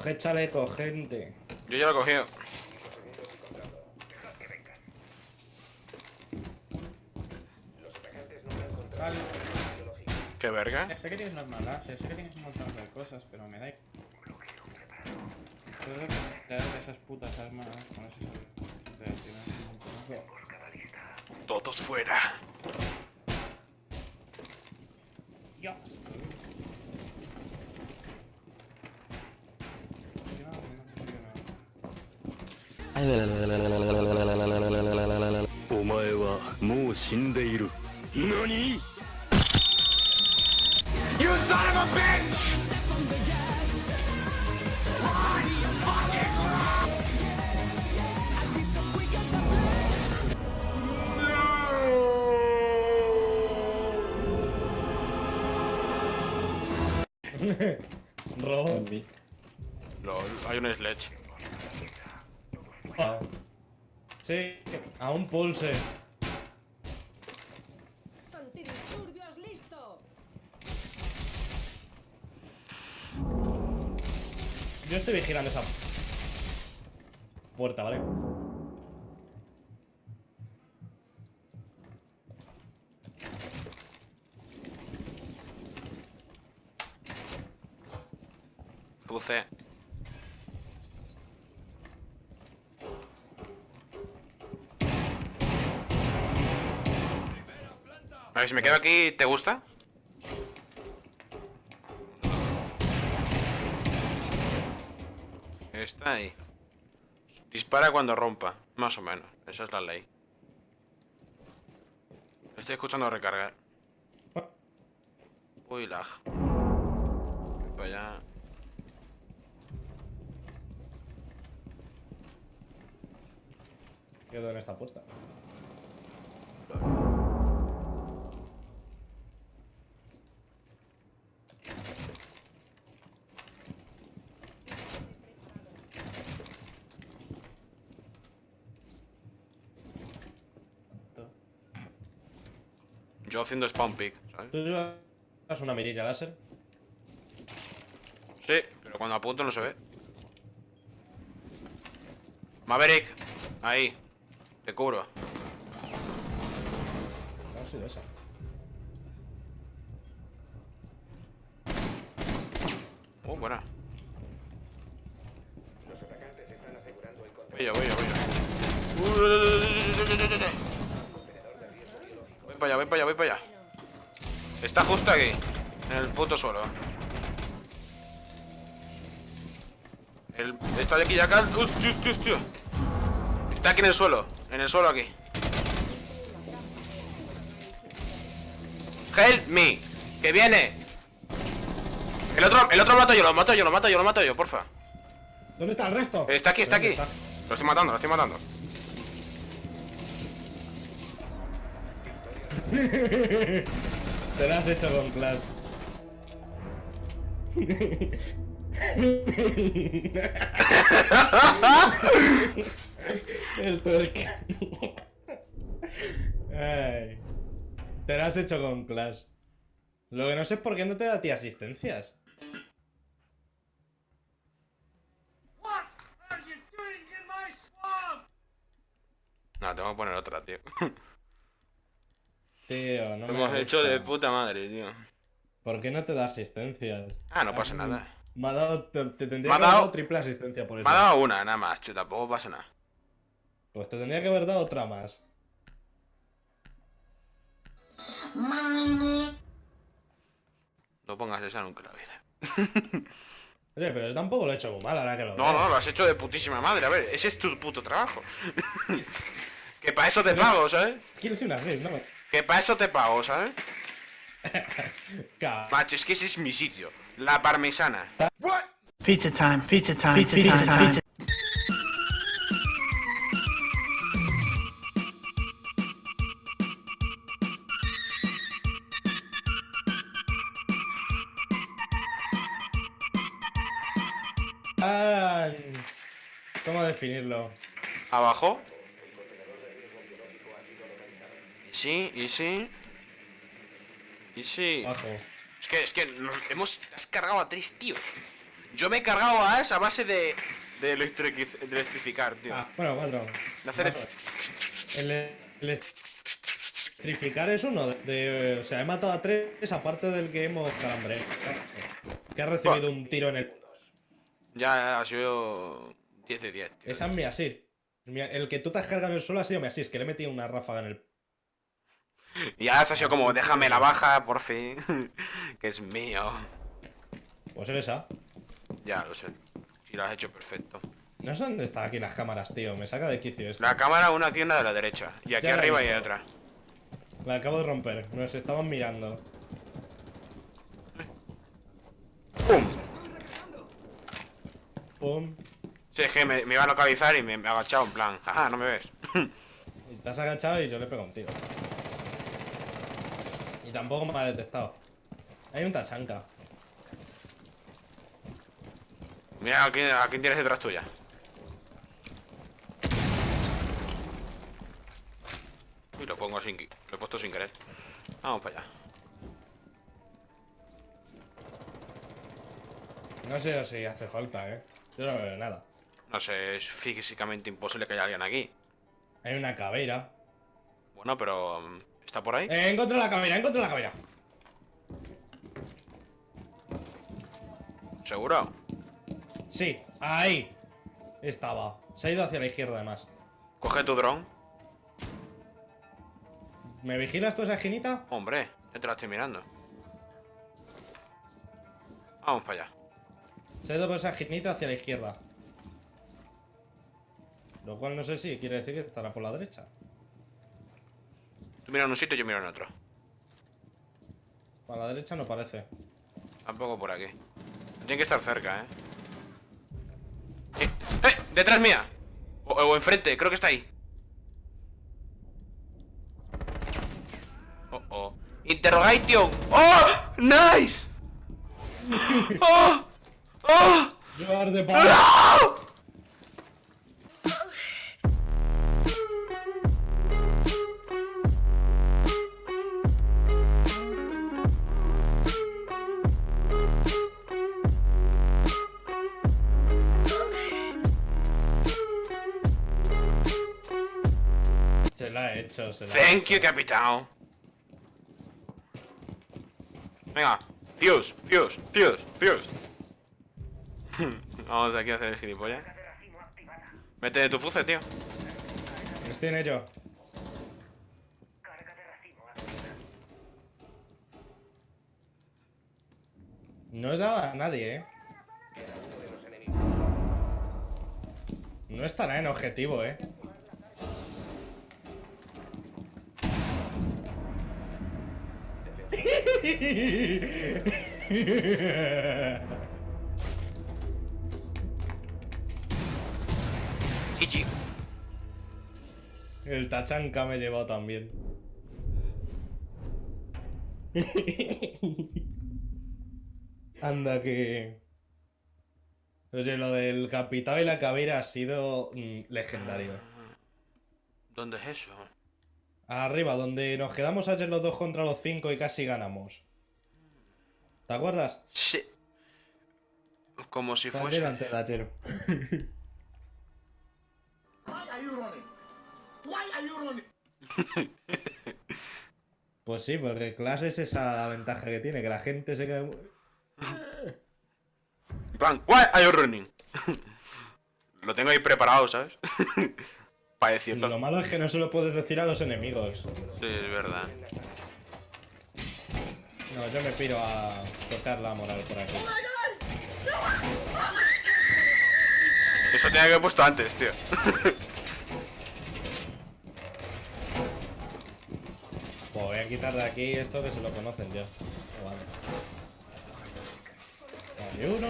Coge chaleco, gente. Yo ya lo he cogido. Vale. Qué verga. Sé que tienes unas malas, sé que tienes un montón de cosas, pero me da igual. Tengo que crear esas putas armas con reacciones. Todos fuera. Dios. お前はもう死んでいる何 Robo. Lol, hay un sledge. Ah. Sí, a un pulse. Antidisturbios listo. Yo estoy vigilando esa puerta, ¿vale? Puse. A ver, si me quedo aquí, ¿te gusta? Está ahí. Dispara cuando rompa, más o menos. Esa es la ley. Estoy escuchando recargar. Uy, lag. Voy para allá. Quedo en esta puerta. Yo haciendo spawn pick, ¿sabes? ¿Tú llevas una mirilla láser? Sí, pero cuando apunto no se ve. Maverick, ahí. Te cubro. No ha sido esa. Oh, buena. Voy yo, voy yo, voy yo. Voy para allá, voy para allá, voy para allá. Está justo aquí, en el puto suelo. El, está de aquí ya acá. Hostia, hostia, hostia. Está aquí en el suelo, en el suelo aquí. Help me, que viene. El otro, el otro lo mato yo, lo mato yo, lo mato yo, lo mato yo, porfa. ¿Dónde está el resto? Está aquí, está aquí. ¿Dónde Lo estoy matando, lo estoy matando. Te lo has hecho con Clash. El tuerca. Ay. Te lo has hecho con Clash. Lo que no sé es por qué no te da a ti asistencias. No, tengo que poner otra, tío. Tío, no Lo hemos gusta. hecho de puta madre, tío. ¿Por qué no te da asistencias? Ah, no pasa nada. Me ha dado, te, te tendría que ha haber dado- triple asistencia por eso. Me ha dado una, nada más, tío, tampoco pasa nada. Pues te tendría que haber dado otra más. No pongas esa nunca en la vida. Oye, pero yo tampoco lo he hecho muy mal ahora que lo No, veo. no, lo has hecho de putísima madre. A ver, ese es tu puto trabajo. que para eso te pago, ¿sabes? Quiero ser una vez, ¿no? Que para eso te pago, ¿sabes? Macho, es que ese es mi sitio. La parmesana. Pizza time, pizza time, pizza, time, pizza. Ah, ¿Cómo definirlo? Abajo. Y sí, y sí. Y sí. Abajo. Es que, es que nos hemos has cargado a tres tíos. Yo me he cargado a Ash a base de. de, electric- de electrificar, tío. Ah, bueno, cuatro. de hacer. El electrificar es uno de, de- O sea, he matado a tres, aparte del que hemos calambre. Que ha recibido un tiro en el. Ya ha sido. 10 de 10, tío. Esa es mi. Mi- El que tú te has cargado en el suelo ha sido mi assist, que le he metido una ráfaga en el. Y Ash ha sido como, déjame la baja, por fin. que es mío. Pues esa. Ya, lo sé. Y lo has hecho perfecto. No sé dónde están aquí las cámaras, tío. Me saca de quicio esto. La cámara, una una de la derecha. Y aquí Ya arriba y visto. otra. La acabo de romper. Nos estaban mirando. ¡Pum! Pum. Sí, es que me, me iba a localizar y me, me he agachado en plan. Ajá, no me ves. Y te has agachado y yo le pego un tiro. Y tampoco me ha detectado. Hay un tachanca. Mira a quién, a quién tienes detrás tuya. Y lo pongo sin. Lo he puesto sin querer. Vamos para allá. No sé si hace falta, eh. Yo no veo nada. No sé, es físicamente imposible que haya alguien aquí. Hay una caveira. Bueno, pero. ¿Está por ahí? Eh, encontré la caveira, encontré la caveira. ¿Seguro? Sí, ahí. Estaba. Se ha ido hacia la izquierda además. Coge tu dron. ¿Me vigilas tú esa esquinita? Hombre, ya te la estoy mirando. Vamos para allá. Se ha ido por esa esquinita hacia la izquierda. Lo cual no sé si quiere decir que estará por la derecha. Tú miras en un sitio y yo miro en otro. Para la derecha no parece. Tampoco por aquí. Tiene que estar cerca, ¿eh? ¡Eh! ¡Eh! ¡Detrás mía! O, o enfrente, creo que está ahí. Oh, oh. Interrogation. ¡Oh! ¡Nice! ¡Oh! ¡Oh! ¡No! Hecho, se la ha Thank you, capitán. Venga, fuse, fuse, fuse, fuse. Vamos aquí a hacer el gilipollas. Mete tu fuce, tío. Estoy en ello. No he dado a nadie, eh. No estará en objetivo, eh. GG. El tachanca me he llevado también. Anda que... Oye, lo del capitán y la caveira ha sido mm, legendario. ¿Dónde es eso? Arriba, donde nos quedamos ayer los dos contra los cinco y casi ganamos. ¿Te acuerdas? Sí. Como si Fue fuese. ayer antes de ayer. Pues sí, porque Clash es esa ventaja que tiene, que la gente se queda... Plan, why are you running? Lo tengo ahí preparado, ¿sabes? Para. Lo malo es que no se lo puedes decir a los enemigos. Sí, es verdad. No, yo me piro a tocar la moral por aquí. Eso tenía que haber puesto antes, tío. Pues voy a quitar de aquí esto que se lo conocen ya. Vale. Vale, uno.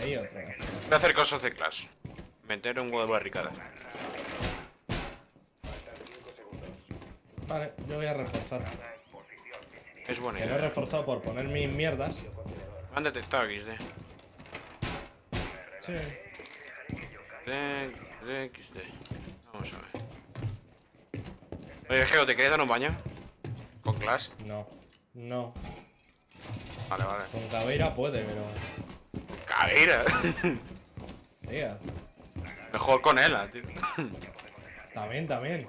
Ahí otro. Voy a hacer cosas de Clash. Meter un huevo de barricadas. Vale, yo voy a reforzar. Es buena Que no he idea. reforzado por poner mis mierdas. Me han detectado XD. Sí. De, de XD. Vamos Vamos a ver. Oye, Geo, ¿te quieres dar un baño? Con Clash. No. No. Vale, vale. Con Caveira puede, pero. Caveira. Mejor con ella, tío. También, también.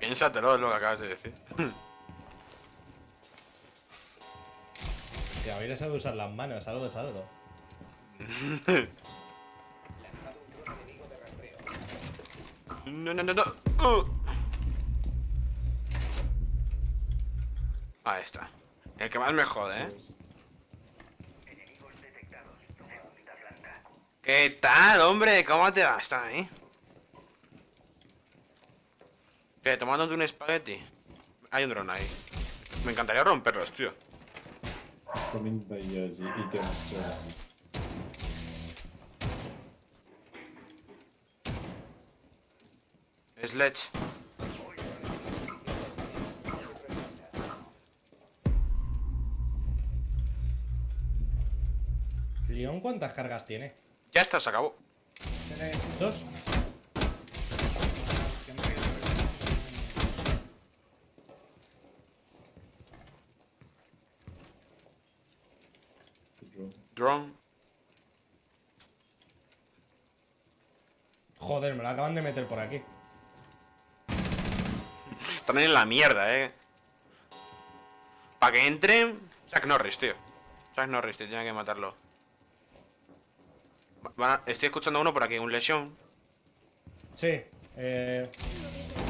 Piénsatelo, es lo que acabas de decir. Caveira sabe usar las manos, algo es algo. No, no, no, no. Uh. Ahí está. El que más me jode, ¿eh? ¿Qué tal, hombre? ¿Cómo te va? Está ahí. ¿Qué? ¿Tomándote un espagueti? Hay un dron ahí. Me encantaría romperlos, tío. Sledge. ¿León cuántas cargas tiene? Ya está, se acabó. ¿Dos? Drone. Joder, me lo acaban de meter por aquí. También en la mierda, eh. Para que entre. Chuck Norris, tío. Chuck Norris, te tiene que matarlo. Va- estoy escuchando uno por aquí, un lesión. Sí, eh.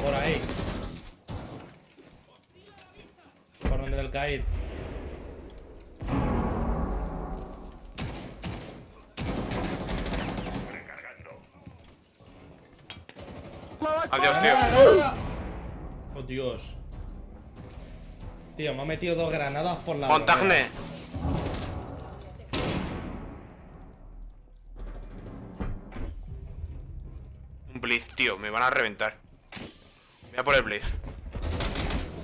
Por ahí. Por donde del caíd. Adiós, tío. Oh, Dios. Tío, me ha metido dos granadas por la. Montagne. Tío, me van a reventar. Voy a por el Blitz.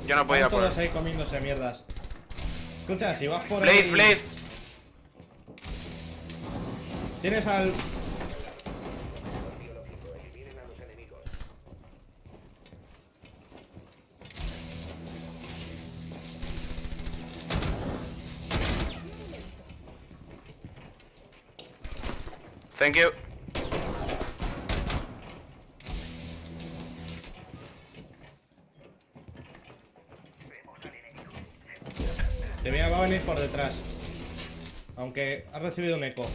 Yo no podía por todos ahí comiéndose mierdas. Escucha, si vas por Blaze, ahí. Blaze. Tienes al. Thank you. Te voy a va a venir por detrás. Aunque has recibido un eco.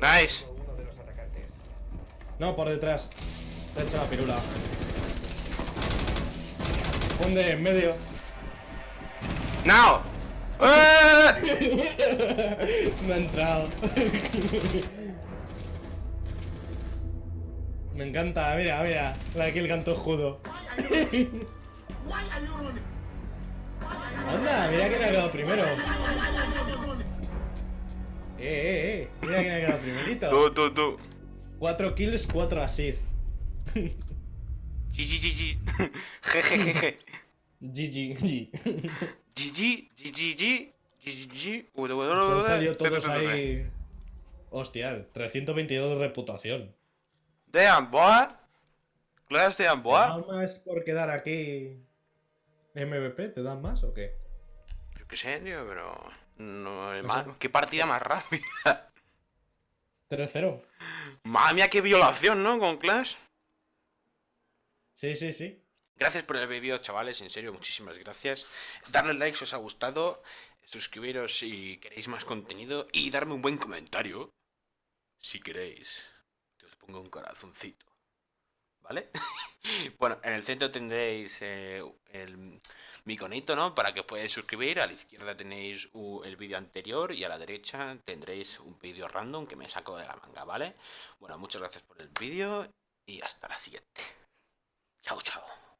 Nice. No, por detrás. Te he hecho la pirula. Hunde en medio. Now. ¡Eh! Me ha entrado. Me encanta, mira, mira. Aquí el canto running? Anda, mira quién ha quedado primero. Eh, eh, eh. Mira quién ha quedado primerito. Tú, tú, tú. 4 kills, 4 assists. GG, GG. Jejejeje. GG, GG. GG, GG, GG, ahí. Hostia, 322 de reputación. Damn, boy. Class, damn, boy. ¿Nada más por quedar aquí MVP? ¿Te dan más o qué? Yo qué sé, tío, pero. No, es más- ¿Qué partida más rápida? 3-0. Madre mía, qué violación, ¿no? Con Clash. Sí, sí, sí. Gracias por el vídeo, chavales, en serio, muchísimas gracias. Darle like si os ha gustado, suscribiros si queréis más contenido y darme un buen comentario. Si queréis, que os ponga un corazoncito. ¿Vale? bueno, en el centro tendréis eh, el mi iconito, ¿no? Para que os podáis suscribir. A la izquierda tenéis el vídeo anterior y a la derecha tendréis un vídeo random que me saco de la manga, ¿vale? Bueno, muchas gracias por el vídeo y hasta la siguiente. Chao, chao.